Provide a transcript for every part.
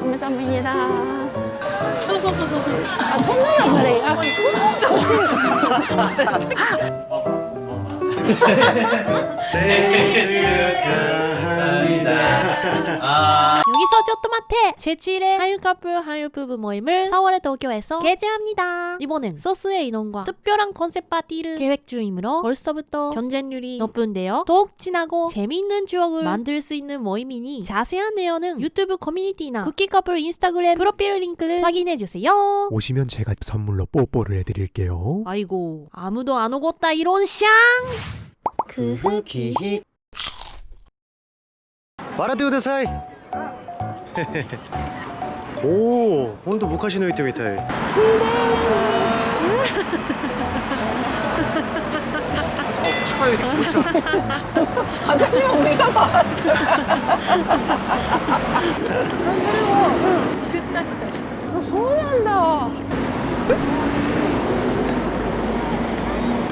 감사합니다. 소소소소소. 아, 손으로 그래요? 생일 축하합니다. 아. 기서 쪼또마테 제7회 한유 커플 한유 부부 모임을 4월에 도쿄에서 개최합니다. 이번엔 소스의 인원과 특별한 컨셉 파티를 계획 중이므로 벌써부터 경쟁률이 높은데요. 더욱 진하고 재미있는 추억을 만들 수 있는 모임이니 자세한 내용은 유튜브 커뮤니티나 쿠키 커플 인스타그램 프로필 링크를 확인해주세요. 오시면 제가 선물로 뽀뽀를 해드릴게요. 아이고 아무도 안 오겠다 이런 샹! 그 기히 笑ってください おお本当昔の糸みたい。私も目が回作った人そうなんだ。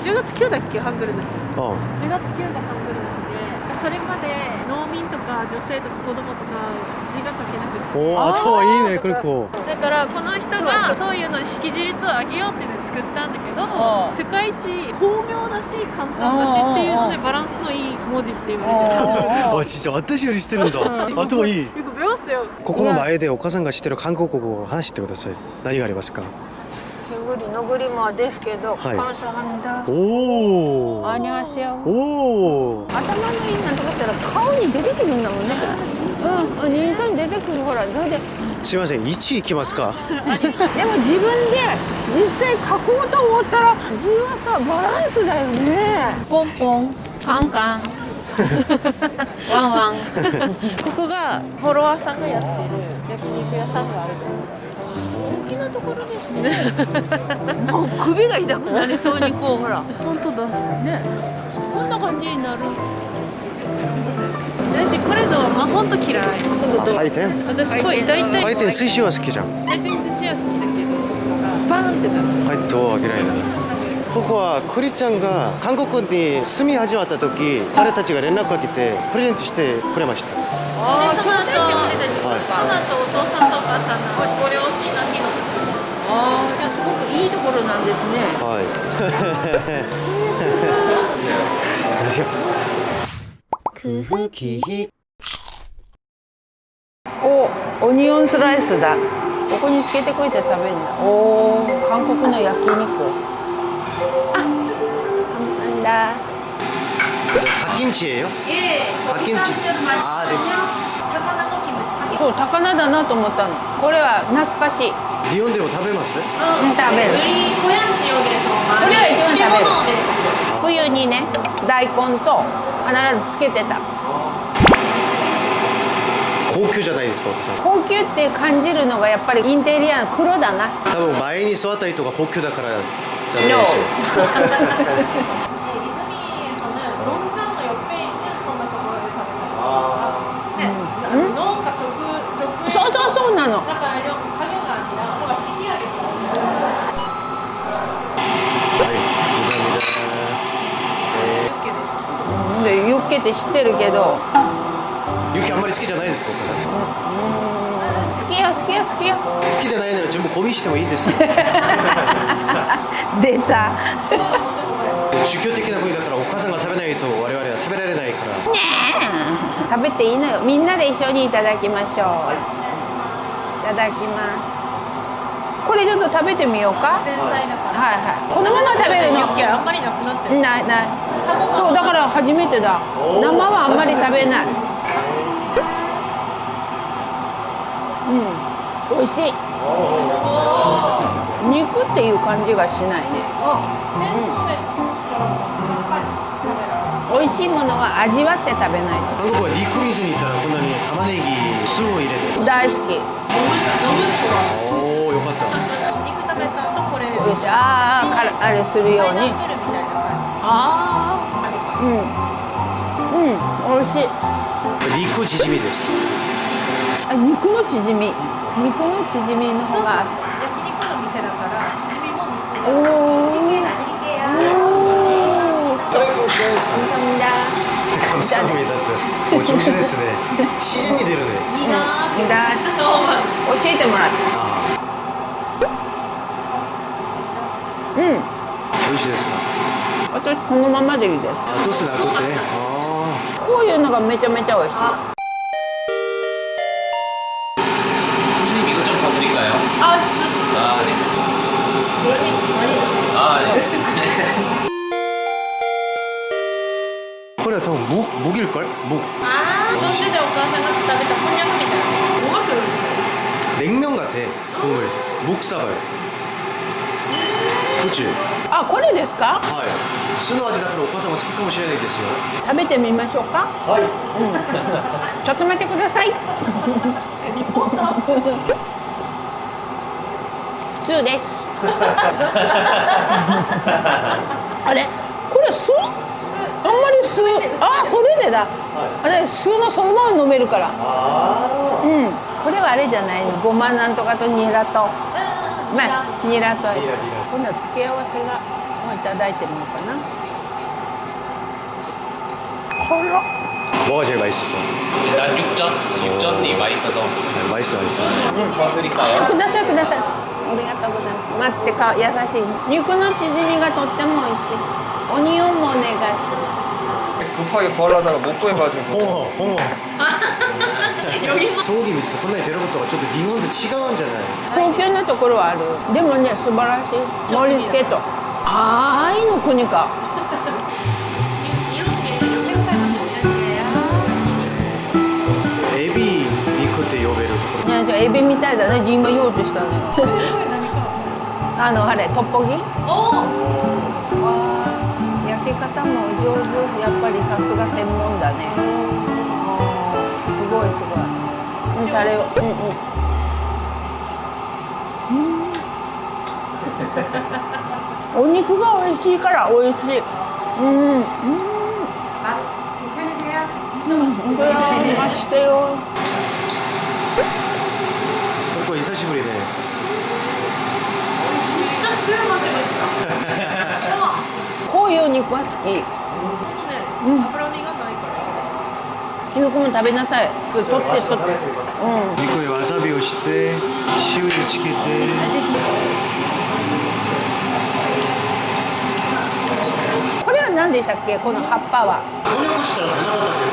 10月9だっけハングルの。ああ。10月9だハングルそれまで農民とか女性とか子供とか字が書けなくて。おお頭いいねクルコだ。からこの人がそういうの識字率を上げようっていうのを作ったんだけど世界一巧妙だし簡単だしっていうのでバランスのいい文字って言われてる。あ ちっちゃ私よりしてるんだ。頭いい。ここの前でお母さんが知ってる韓国語を話してください。何がありますか？ 너구리마 ですけど はい 감사합니다. おお 안녕하세요. おお 頭のいいなんとかったら顔に出てくるんだもんね。うん、うん、人相に出てくるほら、だってすいません1いきますかでも自分で実際書こうと思ったら字はさバランスだよね。ポンポン、カンカン、ワンワン。ここがフォロワーさんがやってる焼肉屋さんがある大 きなところですね。もう首が痛くなりそうにこうほら。本当だ。ね、こんな感じになる。私これのまあ本当嫌い。回転？私これ大体回転寿司は好きじゃん。回転寿司は好きだけどバーンってなる。回転は嫌いだここはクリちゃんが韓国に住み始まった時彼たちが連絡かけてプレゼントしてくれました。あでその後招待してくれたんですか。はい。その後お父さんとお母さんのご両親ああ、じゃあすごくいいところなんですね。はいですよお、オニオンスライスだ。ここにつけてこいて食べるんだ。おお、韓国の焼肉。あ、감사합니다。 パキンチ예요 예 아, 김치. 아, 네.魚キムチそう、高菜だなと思ったの。これは懐かしい。 日本でも食べます、うん、食べる。冬にね大根と必ずつけてた。高級じゃないですか高級って感じるのがやっぱりインテリアの黒だな。多分前に座った人とか高級だからじゃないですよ で、ユッケって知ってるけど。ー、雪あんまり好きじゃないですか？好きよ、好きよ、好きよ。好きじゃないなら全部ゴミしてもいいですよ 出た。宗教的な部位だからお母さんが食べないと我々は食べられないから食べていいのよ。みんなで一緒にいただきましょう。いただきます。これちょっと食べてみようか。前菜だからはいはい。このまま食べるの？あんまりなくなってるないない。そうだから初めてだ。生はあんまり食べない。うん。美味しい。肉っていう感じがしないね。美味しいものは味わって食べない韓国はリクミスに行ったらこんなに玉ねぎ酢を入れてと。大好き。おおよかった肉食べた後これああ、あれするように。ああ。うん。うん、美味しい。肉チヂミですあ、肉のチヂミ。肉のチヂミの方が。じ焼肉の店だからチヂミも肉おお。おお。 감사합니다. 감사합니다. 오, 정신ですね。自然に出るね。いいなーって 나 今日は えてもらって とこのままでいいですあソースなくてこういうのがめちゃめちゃ美味しい 교수님 아, 어. 아. 이거 좀 더 드릴까요? 아, 진짜. 아, 네. 많이 드세요. 아, 네. 코리아 더 묵, 묵일걸? 묵. 아, 소시지가 생각했다. 일단 곤약입니다. 뭐가 별로예요? 냉면 같아, 국물. 묵사발. 음. 그 치? あこれですか？はい。酢の味だからお母さんも好きかもしれないですよ。食べてみましょうか。はい。ちょっと待ってください。普通です。あれ？これ酢？あんまり酢。あそれでだ。あれ酢のそのまま飲めるから。あうん。これはあれじゃないの？ごまなんとかとニラとまあニラとニラニラ今度は付け合わせがもういただいてみようかなほら 뭐가 제일 맛있었어? 일단 육전, 육전이 맛있어서 맛있어 맛있어 더 드릴까요? くださいくださいありがとうございます待ってか優しい肉の縮みがとっても美味しいオニオンもお願いしま 급하게 구하려다가 못 구해가지고 홍어 홍어 소 葬儀見てこんなに出ることがちょっと日本と違うんじゃない？高級なところはある。でもね素晴らしい。盛り付けと。ああ愛の国か。エビ肉って呼べるところ。いやじゃあエビみたいだね。今言おうとしたね あのあれトッポギ？焼き方も上手。やっぱりさすが専門だね。ごいすごいうん。タレをうん。うん。お肉が美味しいから美味しいうん。うん。これはしてよこれ久しぶりで、ね、こういう肉は好き、うん。脂身がないから。ゆうくんも食べなさい。取って取って。うん。肉にわさびをして塩につけて。これは何でしたっけ？この葉っぱは。翻訳したらなかったけ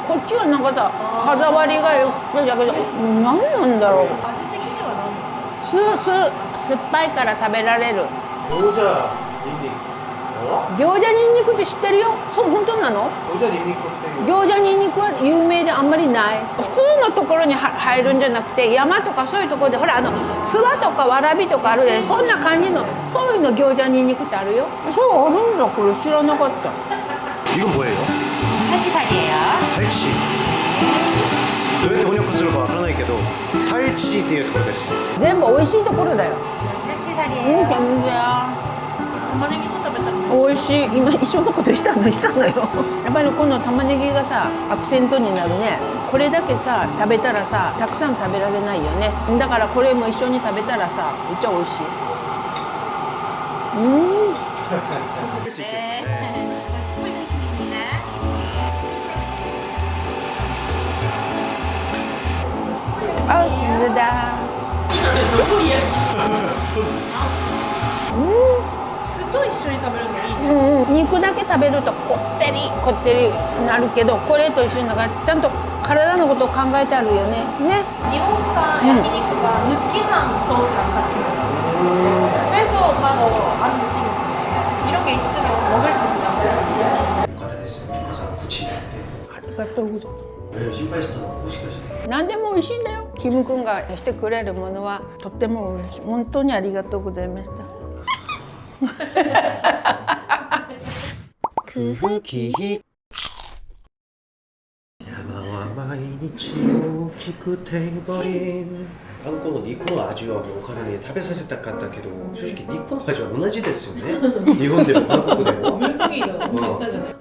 どこっちはなんかさ歯触りがよくだけど何なんだろう。味的には何すす酸っぱいから食べられる餃子ニンニクって知ってるよそう本当なの餃子ニンニクっていう餃子ニンニクは有名であんまりない普通のところには入るんじゃなくて山とかそういうところでほらあの諏訪とかわらびとかあるでそんな感じのそういうの餃子ニンニクってあるよそうあるんだこれ知らなかった 이건 뭐예요? 살치살이에요. 살치 どうやって翻訳するかわからないけど살치っていうところです全部美味しいところだよ 살치살이에요. うん全然 玉ねぎも食べたの。 美味しい。今一緒のことしたのしたのよ。やっぱりこの玉ねぎがさアクセントになるね。これだけさ食べたらさたくさん食べられないよね。だからこれも一緒に食べたらさめっちゃ美味しい。うん。あこれだ酢と一緒に食べるのいいね。うんうん、肉だけ食べるとこってりこってりなるけどこれと一緒になんかちゃんと体のことを考えてあるよねね 일본과 야끼니쿠가 느끼한 소스랑 같이 먹어요. 그래서 바로 안 드시는 이런 게 있으면 먹을 수 있다. よかったですお母さん口に入ってありがとうございますえ心配したのもしかして何でも美味しいんだよキム君がしてくれるものはとっても美味しい本当にありがとうございました くふきひ山は毎日大きくテーブリあんこの肉の味はもうお母さに食べさせたかったけど正直肉の味は同じですよね。日本でも韓国でも。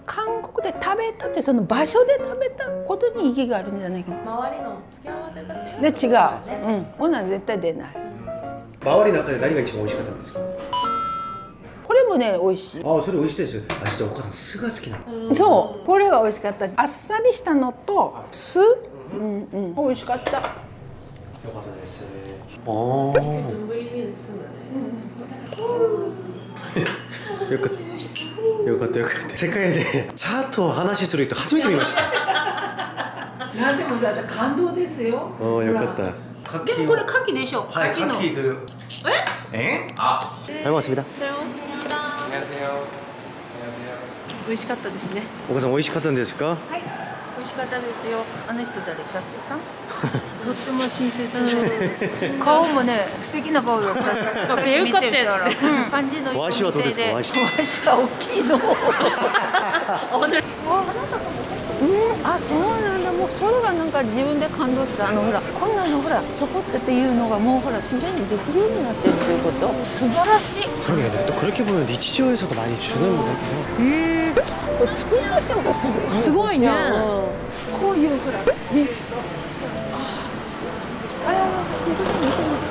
韓国で食べたってその場所で食べたことに意義があるんじゃないか周りの付け合わせたちで違う、うん、女は絶対出ない、周りの中で何が一番美味しかったんですか？もね美味しい。あそれ美味しいですあ実はお母さん酢が好きなの。そうこれは美味しかった。あっさりしたのと酢。うんうん。美味しかった。よかったです。ああよかった。よかったよかった。世界でチャートを話する人初めて見ました。でもじゃ感動ですよ。ああよかった。でもこれ牡蠣でしょ、はい、美味しかったですね。お母さん美味しかったんですか？はい。美味しかったですよ。あの人誰？社長さん？とっても親切。顔もね、素敵な顔だった。かっかった。感じのいいお店で。わしは大きいの。あなたも。うん、あそうなんだもうそれがなんか自分で感動したあのほらこんなのほらちょこってっていうのがもうほら自然にできるようになってるということ素晴らしい 그러게 근데 또 그렇게 보면日常에서도 많이 주는 것 같아요. へえこれ作り出したのがすごいすごいねじゃあこういうほらねあらら見て見て見て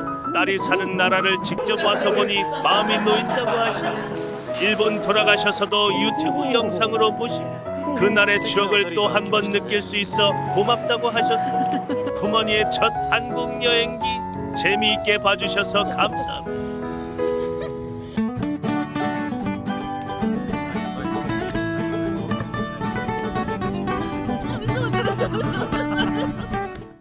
딸이 사는 나라를 직접 와서 보니 마음이 놓인다고 하시며 일본 돌아가셔서도 유튜브 영상으로 보시며 그날의 추억을 또 한 번 느낄 수 있어 고맙다고 하셨습니다. 쿠머니의 첫 한국 여행기 재미있게 봐주셔서 감사합니다.